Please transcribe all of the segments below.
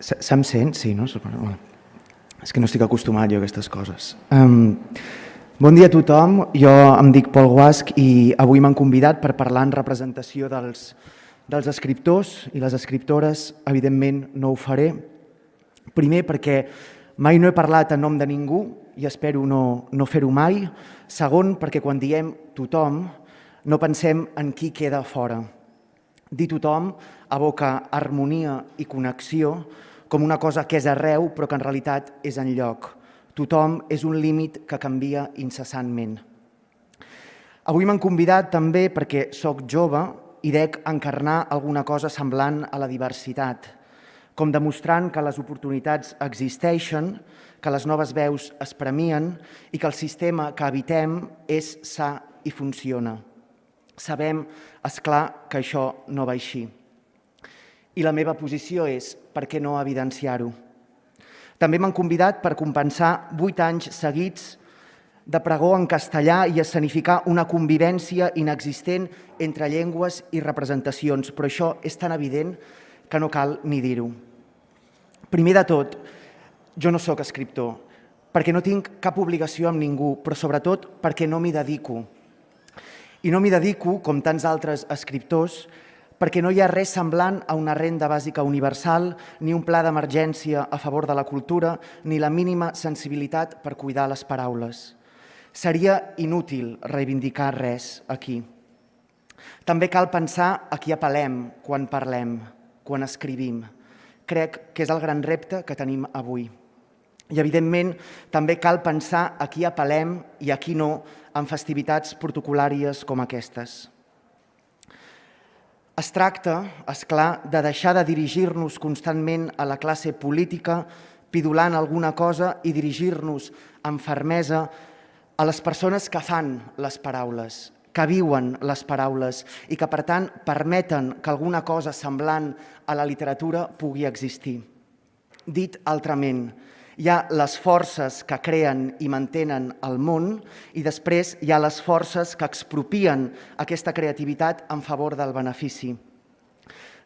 Se'm sent? Sí, no? Bueno, és que no estic acostumat jo a aquestes coses. Um, bon dia a tothom, jo em dic Pol Guasc i avui m'han convidat per parlar en representació dels, dels escriptors i les escriptores. Evidentment no ho faré. Primer perquè mai no he parlat en nom de ningú i espero no, no fer-ho mai. Segon, perquè quan diem tothom no pensem en qui queda fora. Dir tothom aboca harmonia i connexió com una cosa que és arreu però que en realitat és en lloc. Tothom és un límit que canvia incessantment. Avui m'han convidat també perquè sóc jove i dec encarnar alguna cosa semblant a la diversitat, com demostrant que les oportunitats existeixen, que les noves veus es premien i que el sistema que habitem és sa i funciona. Sabem, és clar, que això no va així. I la meva posició és, per què no evidenciar-ho? També m'han convidat per compensar vuit anys seguits de pregó en castellà i escenificar una convivència inexistent entre llengües i representacions, però això és tan evident que no cal ni dir-ho. Primer de tot, jo no sóc escriptor, perquè no tinc cap obligació amb ningú, però sobretot perquè no m'hi dedico. I no m'hi dedico, com tants altres escriptors, perquè no hi ha res semblant a una renda bàsica universal, ni un pla d'emergència a favor de la cultura, ni la mínima sensibilitat per cuidar les paraules. Seria inútil reivindicar res aquí. També cal pensar a qui apel·lem quan parlem, quan escrivim. Crec que és el gran repte que tenim avui. I, evidentment, també cal pensar a qui apel·lem i a qui no en festivitats protocolàries com aquestes. Es tracta, és clar, de deixar de dirigir-nos constantment a la classe política pidulant alguna cosa i dirigir-nos amb fermesa a les persones que fan les paraules, que viuen les paraules i que, per tant, permeten que alguna cosa semblant a la literatura pugui existir. Dit altrament, hi ha les forces que creen i mantenen el món i després hi ha les forces que expropien aquesta creativitat en favor del benefici.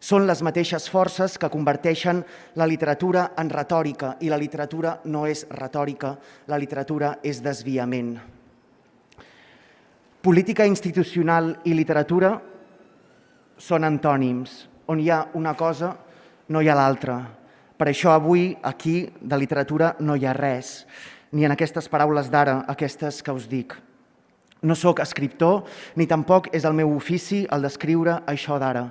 Són les mateixes forces que converteixen la literatura en retòrica i la literatura no és retòrica, la literatura és desviament. Política institucional i literatura són antònims. On hi ha una cosa, no hi ha l'altra. Per això avui aquí de literatura no hi ha res, ni en aquestes paraules d'ara, aquestes que us dic. No sóc escriptor, ni tampoc és el meu ofici el d'escriure això d'ara.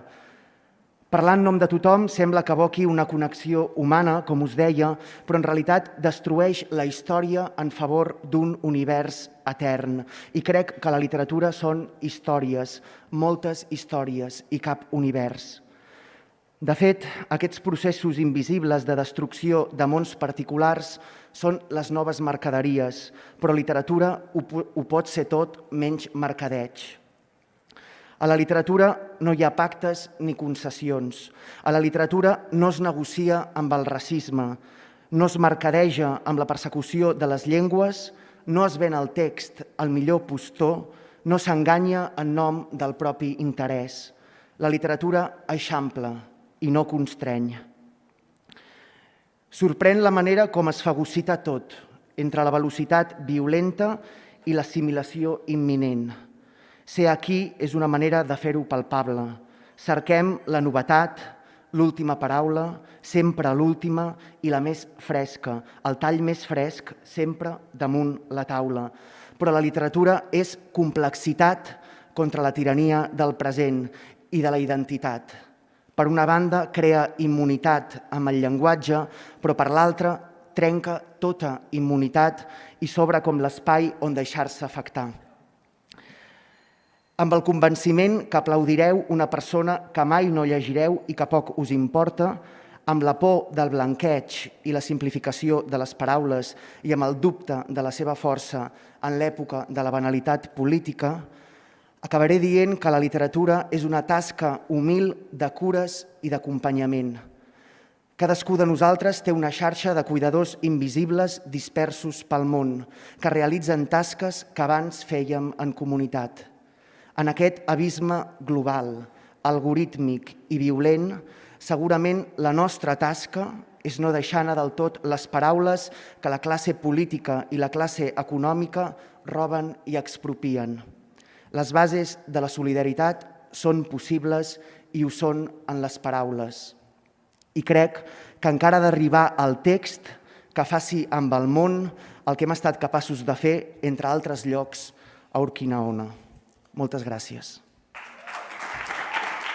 Parlar en nom de tothom sembla que evoqui una connexió humana, com us deia, però en realitat destrueix la història en favor d'un univers etern. I crec que la literatura són històries, moltes històries i cap univers. De fet, aquests processos invisibles de destrucció de mons particulars són les noves mercaderies, però literatura ho pot ser tot menys mercadeig. A la literatura no hi ha pactes ni concessions. A la literatura no es negocia amb el racisme, no es mercadeja amb la persecució de les llengües, no es ven el text al millor postor, no s'enganya en nom del propi interès. La literatura eixampla, i no constreny. Sorprèn la manera com es fagocita tot, entre la velocitat violenta i l'assimilació imminent. Ser aquí és una manera de fer-ho palpable. Cerquem la novetat, l'última paraula, sempre l'última i la més fresca, el tall més fresc sempre damunt la taula. Però la literatura és complexitat contra la tirania del present i de la identitat. Per una banda, crea immunitat amb el llenguatge, però per l'altra trenca tota immunitat i s'obre com l'espai on deixar-se afectar. Amb el convenciment que aplaudireu una persona que mai no llegireu i que poc us importa, amb la por del blanqueig i la simplificació de les paraules i amb el dubte de la seva força en l'època de la banalitat política, Acabaré dient que la literatura és una tasca humil de cures i d'acompanyament. Cadascú de nosaltres té una xarxa de cuidadors invisibles dispersos pel món, que realitzen tasques que abans fèiem en comunitat. En aquest abisme global, algorítmic i violent, segurament la nostra tasca és no deixar anar del tot les paraules que la classe política i la classe econòmica roben i expropien. Les bases de la solidaritat són possibles i ho són en les paraules. I crec que encara d'arribar al text que faci amb el món el que hem estat capaços de fer, entre altres llocs, a Urquinaona. Moltes gràcies.